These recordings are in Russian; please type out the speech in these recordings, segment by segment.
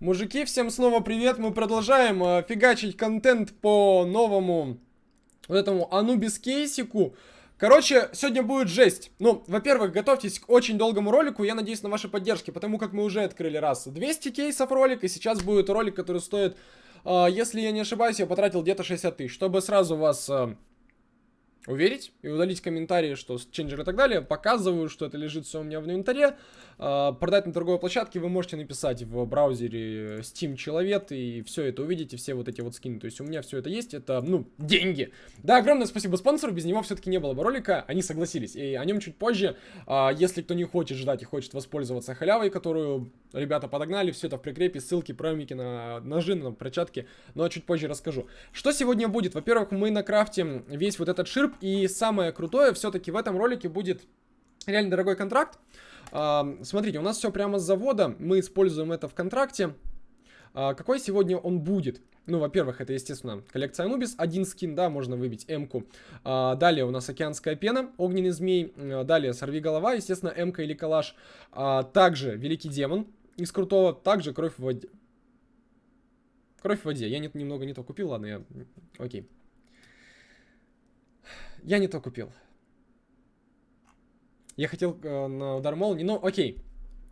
Мужики, всем снова привет. Мы продолжаем э, фигачить контент по новому вот этому Анубис кейсику. Короче, сегодня будет жесть. Ну, во-первых, готовьтесь к очень долгому ролику. Я надеюсь на ваши поддержки, потому как мы уже открыли раз 200 кейсов ролик, и сейчас будет ролик, который стоит, э, если я не ошибаюсь, я потратил где-то 60 тысяч. Чтобы сразу вас... Э, уверить и удалить комментарии, что ченджер и так далее. Показываю, что это лежит все у меня в инвентаре. А, продать на торговой площадке вы можете написать в браузере Steam Человек и все это увидите, все вот эти вот скины. То есть у меня все это есть, это, ну, деньги. Да, огромное спасибо спонсору, без него все-таки не было бы ролика, они согласились. И о нем чуть позже, а, если кто не хочет ждать и хочет воспользоваться халявой, которую ребята подогнали, все это в прикрепе, ссылки, промики на ножи, на перчатки, но чуть позже расскажу. Что сегодня будет? Во-первых, мы накрафтим весь вот этот ширп, и самое крутое, все-таки в этом ролике будет реально дорогой контракт. А, смотрите, у нас все прямо с завода, мы используем это в контракте. А, какой сегодня он будет? Ну, во-первых, это, естественно, коллекция Анубис. Один скин, да, можно выбить М-ку. А, далее у нас океанская пена, огненный змей. А, далее сорви голова, естественно, М-ка или калаш. А, также великий демон из крутого. Также кровь в воде. Кровь в воде. Я не, немного не то купил, ладно, я... Окей. Я не то купил. Я хотел э, на удар молнии, но окей.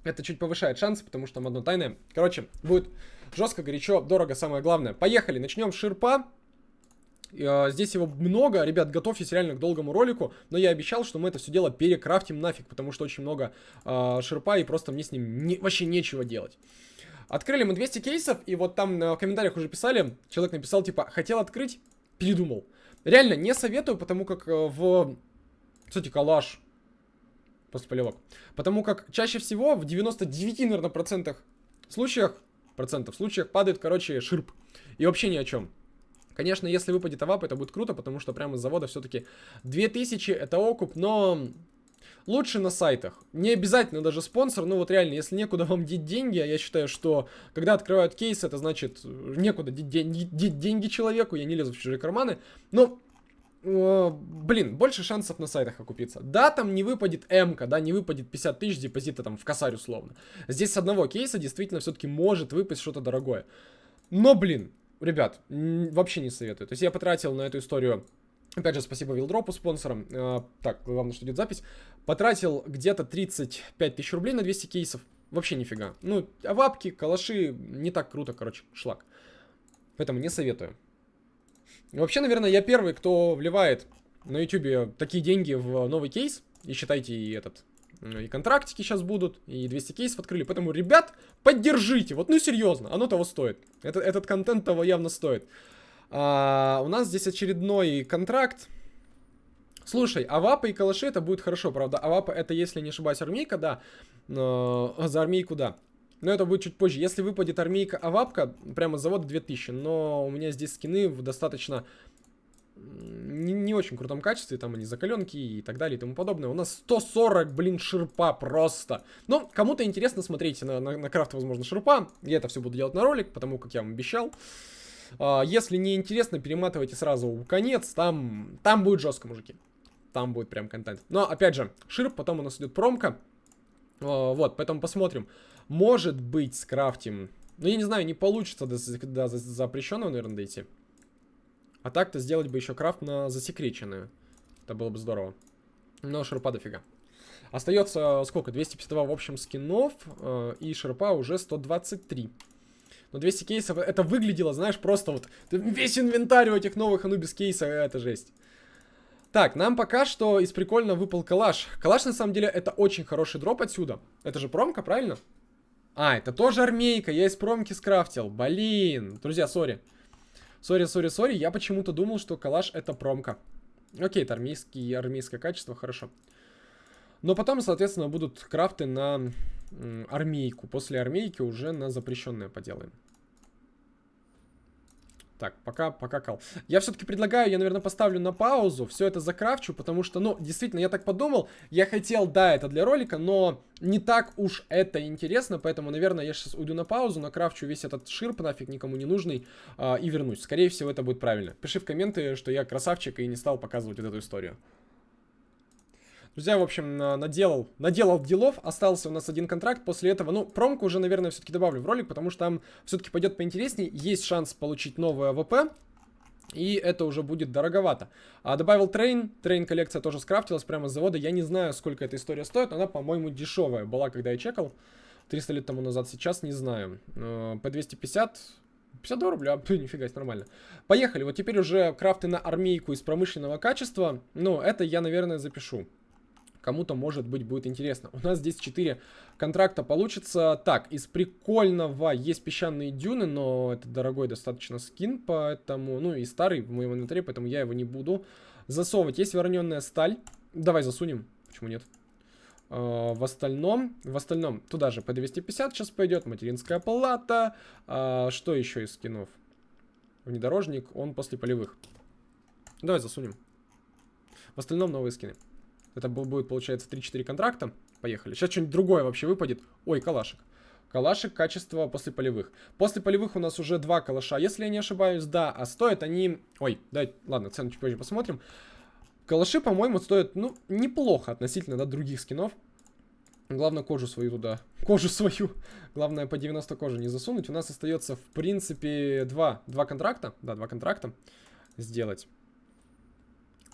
Это чуть повышает шансы, потому что там одно тайное. Короче, будет жестко, горячо, дорого, самое главное. Поехали, начнем с ширпа. Uh, здесь его много, ребят, готовьтесь реально к долгому ролику, но я обещал, что мы это все дело перекрафтим нафиг, потому что очень много uh, ширпа и просто мне с ним не, вообще нечего делать. Открыли мы 200 кейсов, и вот там в комментариях уже писали, человек написал, типа, хотел открыть, передумал. Реально, не советую, потому как э, в... Кстати, калаш. После полевок. Потому как чаще всего в 99, наверное, процентах случаях, процентов случаях падает, короче, ширп. И вообще ни о чем. Конечно, если выпадет авап, это будет круто, потому что прямо из завода все-таки 2000 это окуп, но Лучше на сайтах. Не обязательно даже спонсор, но вот реально, если некуда вам деть деньги, а я считаю, что когда открывают кейс, это значит некуда деть деньги, деньги человеку, я не лезу в чужие карманы. Но э, блин, больше шансов на сайтах окупиться. Да, там не выпадет м да, не выпадет 50 тысяч депозита там в косарь условно. Здесь с одного кейса действительно все-таки может выпасть что-то дорогое. Но, блин, ребят, вообще не советую. То есть я потратил на эту историю Опять же, спасибо Вилдропу, спонсорам. Э, так, главное, что идет запись. Потратил где-то 35 тысяч рублей на 200 кейсов. Вообще нифига. Ну, а вапки, калаши, не так круто, короче, шлак. Поэтому не советую. Вообще, наверное, я первый, кто вливает на YouTube такие деньги в новый кейс. И считайте, и этот, и контрактики сейчас будут, и 200 кейсов открыли. Поэтому, ребят, поддержите. Вот, ну, серьезно, оно того стоит. Это, этот контент того явно стоит. А, у нас здесь очередной контракт. Слушай, авапа и калаши это будет хорошо, правда? Авапа это, если не ошибаюсь, армейка, да. Но за армейку, да. Но это будет чуть позже. Если выпадет армейка авапка, прямо с завода 2000. Но у меня здесь скины в достаточно не, не очень крутом качестве, там они закаленки и так далее и тому подобное. У нас 140, блин, ширпа просто. Но кому-то интересно, смотрите на, на, на крафт, возможно, ширпа. Я это все буду делать на ролик, потому как я вам обещал. А, если не интересно, перематывайте сразу в конец, там, там будет жестко, мужики. Там будет прям контент. Но, опять же, ширп, потом у нас идет промка. А, вот, поэтому посмотрим. Может быть, скрафтим. Ну, я не знаю, не получится до, до запрещенного, наверное, дойти. А так-то сделать бы еще крафт на засекреченную. Это было бы здорово. Но ширпа дофига. Остается сколько? 252 в общем скинов. Э, и ширпа уже 123. Но 200 кейсов, это выглядело, знаешь, просто вот весь инвентарь у этих новых Анубис кейсов, это жесть. Так, нам пока что из прикольного выпал калаш. Калаш, на самом деле, это очень хороший дроп отсюда. Это же промка, правильно? А, это тоже армейка, я из промки скрафтил. Блин, друзья, сори. Сори, сори, сори, я почему-то думал, что калаш это промка. Окей, это армейский, армейское качество, хорошо. Но потом, соответственно, будут крафты на армейку. После армейки уже на запрещенное поделаем. Так, пока, пока кал. Я все-таки предлагаю, я, наверное, поставлю на паузу, все это закрафчу, потому что, ну, действительно, я так подумал, я хотел, да, это для ролика, но не так уж это интересно, поэтому, наверное, я сейчас уйду на паузу, накрафчу весь этот ширп, нафиг никому не нужный, а, и вернусь. Скорее всего, это будет правильно. Пиши в комменты, что я красавчик и не стал показывать вот эту историю. Друзья, в общем, наделал, наделал делов, остался у нас один контракт, после этого, ну, промку уже, наверное, все-таки добавлю в ролик, потому что там все-таки пойдет поинтереснее, есть шанс получить новый AWP, и это уже будет дороговато. А добавил Train, Train коллекция тоже скрафтилась прямо с завода, я не знаю, сколько эта история стоит, она, по-моему, дешевая была, когда я чекал, 300 лет тому назад, сейчас не знаю. По 250, 52 рубля, нифига себе, нормально. Поехали, вот теперь уже крафты на армейку из промышленного качества, ну, это я, наверное, запишу кому-то, может быть, будет интересно. У нас здесь 4 контракта получится. Так, из прикольного есть песчаные дюны, но это дорогой достаточно скин, поэтому, ну и старый в моем инвентаре, поэтому я его не буду засовывать. Есть вороненная сталь. Давай засунем. Почему нет? Uh, в остальном, в остальном, туда же по 250 сейчас пойдет, материнская палата, uh, что еще из скинов? Внедорожник, он после полевых. Давай засунем. В остальном новые скины. Это будет, получается, 3-4 контракта. Поехали. Сейчас что-нибудь другое вообще выпадет. Ой, калашик. Калашик качество после полевых. После полевых у нас уже два калаша, если я не ошибаюсь, да. А стоят они... Ой, дай, ладно, цену чуть позже посмотрим. Калаши, по-моему, стоят, ну, неплохо относительно, да, других скинов. Главное кожу свою туда, кожу свою, главное по 90 кожи не засунуть. У нас остается, в принципе, два, два контракта, да, два контракта сделать.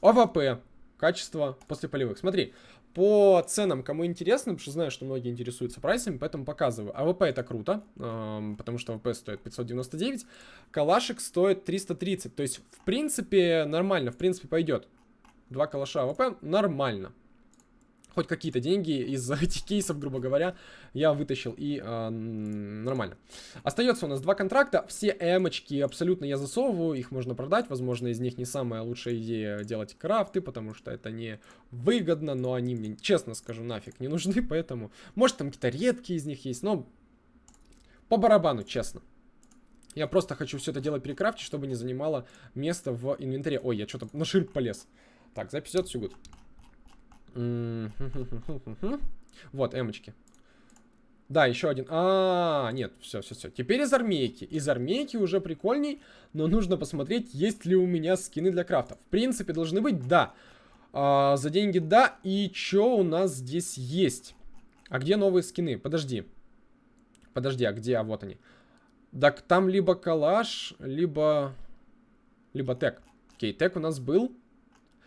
AWP, качество после полевых. Смотри, по ценам, кому интересно, потому что знаю, что многие интересуются прайсами, поэтому показываю. AWP это круто, э, потому что AWP стоит 599, калашик стоит 330, то есть, в принципе, нормально, в принципе, пойдет. Два калаша AWP нормально хоть какие-то деньги из этих кейсов, грубо говоря, я вытащил и э, нормально. Остается у нас два контракта, все эмочки абсолютно я засовываю, их можно продать, возможно, из них не самая лучшая идея делать крафты, потому что это не выгодно, но они мне, честно скажу, нафиг не нужны, поэтому, может, там какие-то редкие из них есть, но по барабану, честно. Я просто хочу все это дело перекрафтить, чтобы не занимало место в инвентаре. Ой, я что-то на ширп полез. Так, запись идет, все good. Вот, эмочки. Да, еще один. А, нет, все, все, все. Теперь из армейки. Из армейки уже прикольней, но нужно посмотреть, есть ли у меня скины для крафта. В принципе, должны быть, да. А, за деньги, да. И что у нас здесь есть? А где новые скины? Подожди. Подожди, а где? А вот они. Так там либо калаш, либо... Либо тег. Окей, тег у нас был.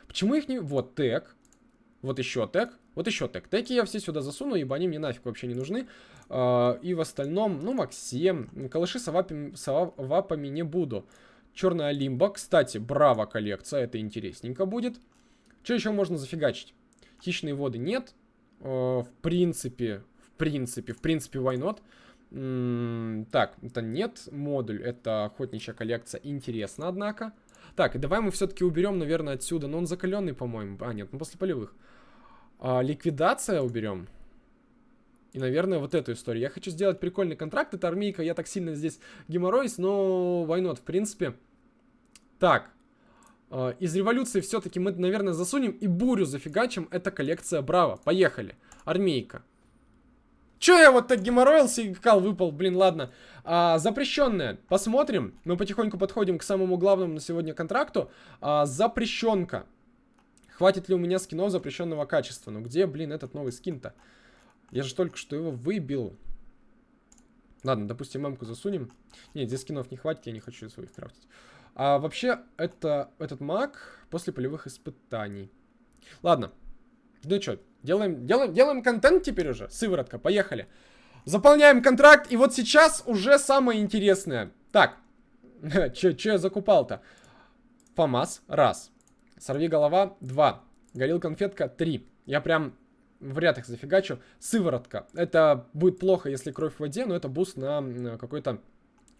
Почему их не... Вот, тег. Вот еще тег. Вот еще тег. Теги я все сюда засуну, ибо они мне нафиг вообще не нужны. Uh, и в остальном, ну, Максим. Калаши с авапами не буду. Черная лимба. Кстати, браво коллекция. Это интересненько будет. Что еще можно зафигачить? Хищные воды нет. Uh, в принципе, в принципе, в принципе, why not? Так, это нет. Модуль, это охотничья коллекция. Интересно, однако. Так, давай мы все-таки уберем, наверное, отсюда. Но он закаленный, по-моему. А, нет, ну после полевых. А, ликвидация уберем. И, наверное, вот эту историю. Я хочу сделать прикольный контракт. Это армейка, я так сильно здесь геморроюсь, но why в принципе. Так. А, из революции все-таки мы, наверное, засунем и бурю зафигачим. Это коллекция Браво. Поехали. Армейка. Че я вот так геморроился и кал выпал? Блин, ладно. А, запрещенная. Посмотрим. Мы потихоньку подходим к самому главному на сегодня контракту. А, запрещенка. Хватит ли у меня скинов запрещенного качества? Ну где, блин, этот новый скин-то? Я же только что его выбил. Ладно, допустим, мамку засунем. Нет, здесь скинов не хватит, я не хочу своих крафтить. А вообще, это, этот маг после полевых испытаний. Ладно. Ну что, делаем, делаем, делаем контент теперь уже. Сыворотка, поехали. Заполняем контракт, и вот сейчас уже самое интересное. Так, что я закупал-то? ФАМАС, раз. Сорви голова 2. Горил конфетка 3. Я прям в ряд их зафигачу. Сыворотка. Это будет плохо, если кровь в воде, но это буст на какой-то...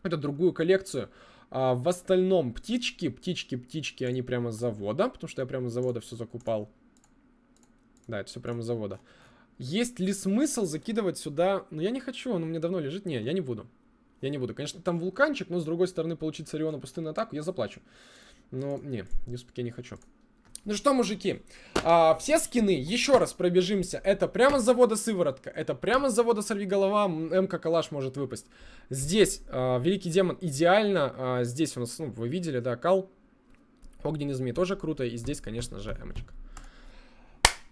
Это другую коллекцию. А в остальном птички, птички, птички, они прямо с завода, потому что я прямо с завода все закупал. Да, это все прямо с завода. Есть ли смысл закидывать сюда... Ну, я не хочу, он у меня давно лежит. Не, я не буду. Я не буду. Конечно, там вулканчик, но с другой стороны получить с Ориона пустынную атаку я заплачу. Но не, USP-ик я не хочу. Ну что, мужики, а, все скины, еще раз пробежимся. Это прямо с завода Сыворотка, это прямо с завода Сорвиголова, МК Калаш может выпасть. Здесь а, Великий Демон идеально, а, здесь у нас, ну, вы видели, да, Кал. Огненный Змей тоже круто, и здесь, конечно же, Эмочка.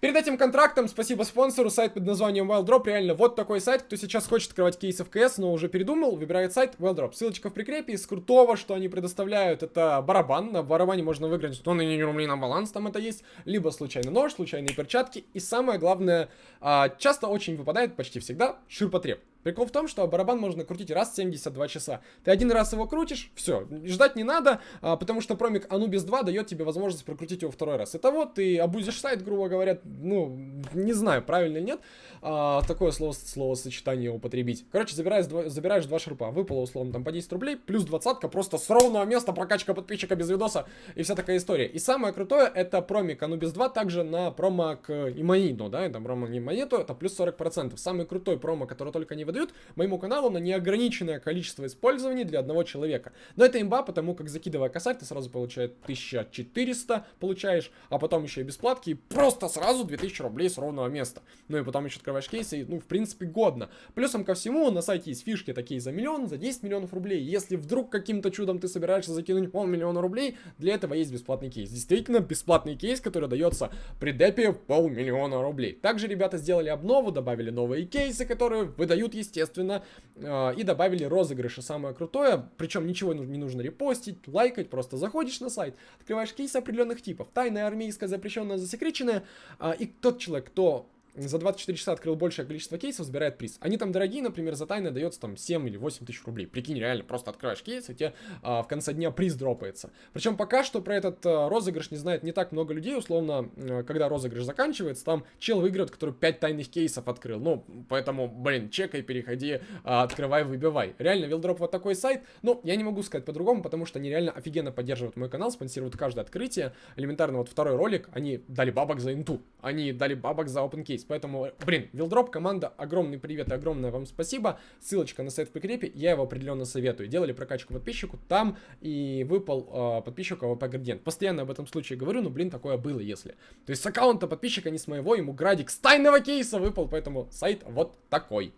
Перед этим контрактом спасибо спонсору, сайт под названием WildDrop. Реально, вот такой сайт. Кто сейчас хочет открывать кейсы в КС, но уже передумал, выбирает сайт WildDrop. Ссылочка в прикрепе. Из крутого, что они предоставляют, это барабан. На барабане можно выиграть 100 рублей на баланс, там это есть. Либо случайный нож, случайные перчатки. И самое главное, а, часто очень выпадает, почти всегда, ширпотреб. Прикол в том, что барабан можно крутить раз в 72 часа. Ты один раз его крутишь, все, ждать не надо, а, потому что промик Anubis 2 дает тебе возможность прокрутить его второй раз. Итого ты обузишь сайт, грубо говоря, ну, не знаю, правильно или нет, а, такое слово, словосочетание употребить. Короче, забираешь, два, забираешь два шурпа, выпало условно там по 10 рублей, плюс двадцатка, просто с ровного места прокачка подписчика без видоса и вся такая история. И самое крутое, это промик Anubis 2 также на промо к Иманиту, да, это промо не Иманиту, это плюс 40%. Самый крутой промо, который только не выдают моему каналу на неограниченное количество использований для одного человека. Но это имба, потому как закидывая косарь, ты сразу получаешь 1400, получаешь, а потом еще и бесплатки, и просто сразу 2000 рублей с ровного места. Ну и потом еще открываешь кейсы, и, ну, в принципе, годно. Плюсом ко всему, на сайте есть фишки такие за миллион, за 10 миллионов рублей. Если вдруг каким-то чудом ты собираешься закинуть полмиллиона рублей, для этого есть бесплатный кейс. Действительно, бесплатный кейс, который дается при депе полмиллиона рублей. Также ребята сделали обнову, добавили новые кейсы, которые выдают, естественно, естественно, а, и добавили розыгрыши. Самое крутое, причем ничего не нужно репостить, лайкать, просто заходишь на сайт, открываешь кейсы определенных типов. Тайная, армейская, запрещенная, засекреченная, а, и тот человек, кто за 24 часа открыл большее количество кейсов, забирает приз. Они там дорогие, например, за тайны дается там 7 или 8 тысяч рублей. Прикинь, реально, просто открываешь кейс, и тебе а, в конце дня приз дропается. Причем пока что про этот а, розыгрыш не знает не так много людей, условно, а, когда розыгрыш заканчивается, там чел выиграет, который 5 тайных кейсов открыл. Ну, поэтому, блин, чекай, переходи, а, открывай, выбивай. Реально, Вилдроп вот такой сайт, ну, я не могу сказать по-другому, потому что они реально офигенно поддерживают мой канал, спонсируют каждое открытие. Элементарно, вот второй ролик, они дали бабок за инту, они дали бабок за open case, поэтому, блин, Вилдроп, команда, огромный привет и огромное вам спасибо. Ссылочка на сайт в прикрепе, я его определенно советую. Делали прокачку подписчику там и выпал э, подписчику AWP градиент. Постоянно об этом случае говорю, но, блин, такое было, если. То есть с аккаунта подписчика, не с моего, ему градик с тайного кейса выпал, поэтому сайт вот такой.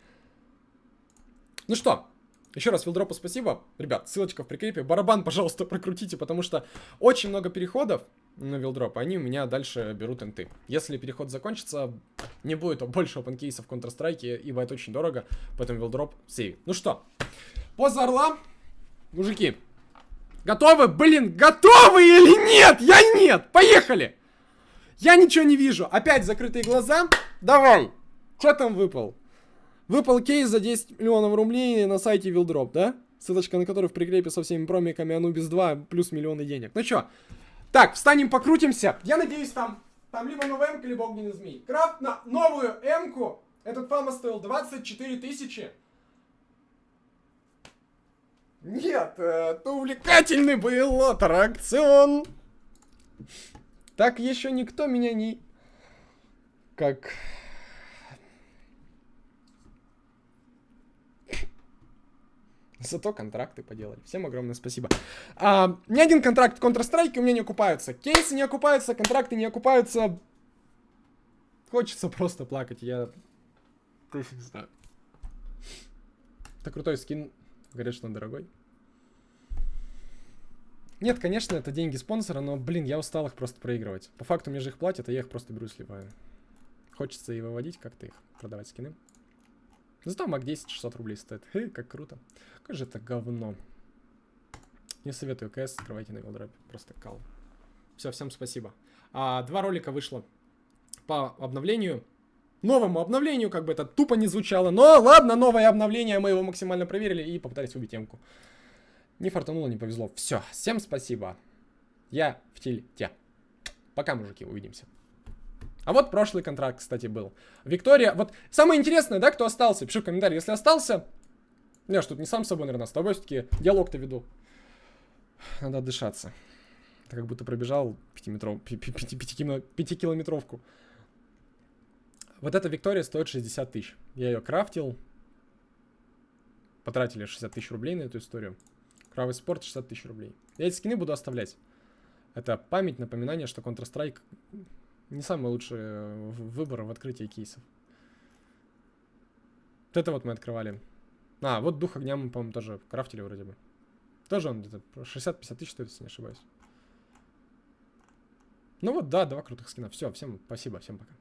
Ну что, еще раз Вилдропу спасибо. Ребят, ссылочка в прикрепе. Барабан, пожалуйста, прокрутите, потому что очень много переходов на Вилдроп. Они у меня дальше берут инты. Если переход закончится, не будет больше опенкейсов в Counter-Strike, ибо это очень дорого, поэтому Вилдроп save. Ну что, поза орла, мужики, готовы? Блин, готовы или нет? Я нет! Поехали! Я ничего не вижу. Опять закрытые глаза. Давай. Что там выпал? Выпал кейс за 10 миллионов рублей на сайте Вилдроп, да? Ссылочка на который в прикрепе со всеми промиками Anubis 2 плюс миллионы денег. Ну чё? Так, встанем, покрутимся. Я надеюсь, там, там либо новая м либо огненный змей. Крафт на новую м-ку. Этот фама стоил 24 тысячи. Нет, это увлекательный был аттракцион. Так еще никто меня не... Как... Зато контракты поделали. Всем огромное спасибо. А, ни один контракт в Counter-Strike у меня не окупаются. Кейсы не окупаются, контракты не окупаются. Хочется просто плакать. Я... Просто не знаю. Это крутой скин. Говорят, что он дорогой. Нет, конечно, это деньги спонсора, но, блин, я устал их просто проигрывать. По факту мне же их платят, а я их просто беру и сливаю. Хочется и выводить как-то их, продавать скины. Зато маг 10 600 рублей стоит. Хе, как круто. Как же это говно. Не советую КС, открывайте на Вилдрапе. Просто кал. Все, всем спасибо. А, два ролика вышло по обновлению. Новому обновлению, как бы это тупо не звучало. Но ладно, новое обновление, мы его максимально проверили и попытались убить темку. Не фартануло, не повезло. Все, всем спасибо. Я в тильте. Пока, мужики, увидимся. А вот прошлый контракт, кстати, был. Виктория, вот самое интересное, да, кто остался, пиши в комментарии, если остался. Я что, тут не сам с собой, наверное, с тобой все-таки диалог-то веду. Надо отдышаться. Ты как будто пробежал пятикилометровку. Вот эта Виктория стоит 60 тысяч. Я ее крафтил. Потратили 60 тысяч рублей на эту историю. Кровавый спорт 60 тысяч рублей. Я эти скины буду оставлять. Это память, напоминание, что Counter-Strike не самый лучший э, выбор в открытии кейсов. Вот это вот мы открывали. А, вот дух огня мы, по-моему, тоже крафтили вроде бы. Тоже он где-то 60-50 тысяч стоит, если не ошибаюсь. Ну вот, да, два крутых скина. Все, всем спасибо, всем пока.